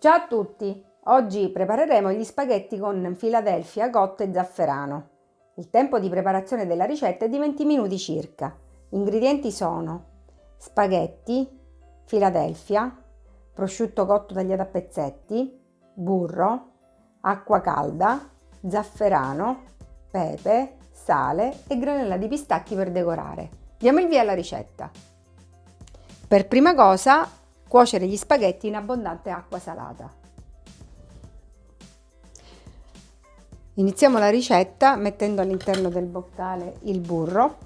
Ciao a tutti! Oggi prepareremo gli spaghetti con Philadelphia cotto e zafferano. Il tempo di preparazione della ricetta è di 20 minuti circa. Gli ingredienti sono spaghetti, Philadelphia, prosciutto cotto tagliato a pezzetti, burro, acqua calda, zafferano, pepe, sale e granella di pistacchi per decorare. Diamo il via alla ricetta. Per prima cosa Cuocere gli spaghetti in abbondante acqua salata. Iniziamo la ricetta mettendo all'interno del boccale il burro.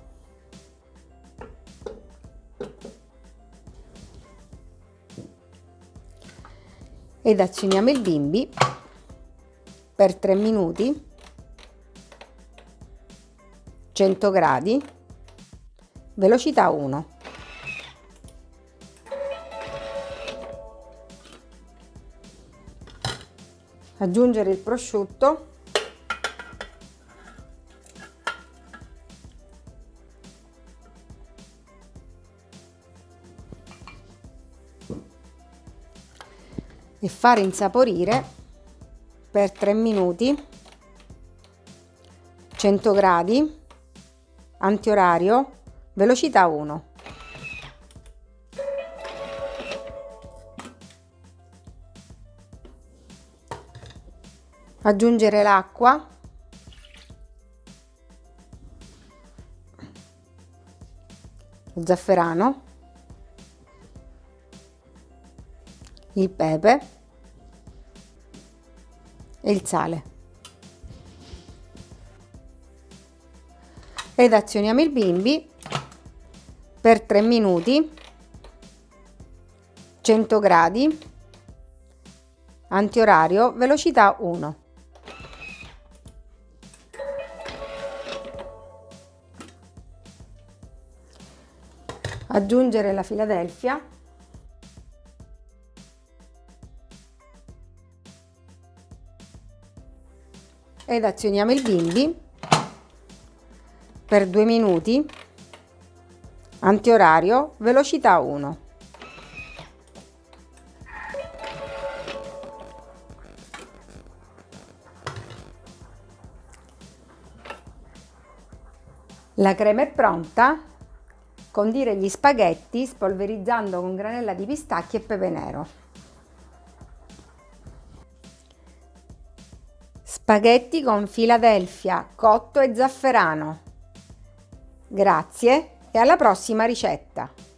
Ed azioniamo il bimbi per 3 minuti 100 gradi velocità 1 aggiungere il prosciutto. E fare insaporire per 3 minuti 100 gradi antiorario velocità 1 aggiungere l'acqua. Lo zafferano. Il pepe. E il sale. Ed azioniamo il bimbi per 3 minuti. 100 gradi. Antiorario velocità 1 aggiungere la Philadelphia ed azioniamo il bimbi per due minuti. Antiorario velocità 1 la crema è pronta Condire gli spaghetti spolverizzando con granella di pistacchi e pepe nero. Spaghetti con Philadelphia, cotto e zafferano. Grazie e alla prossima ricetta!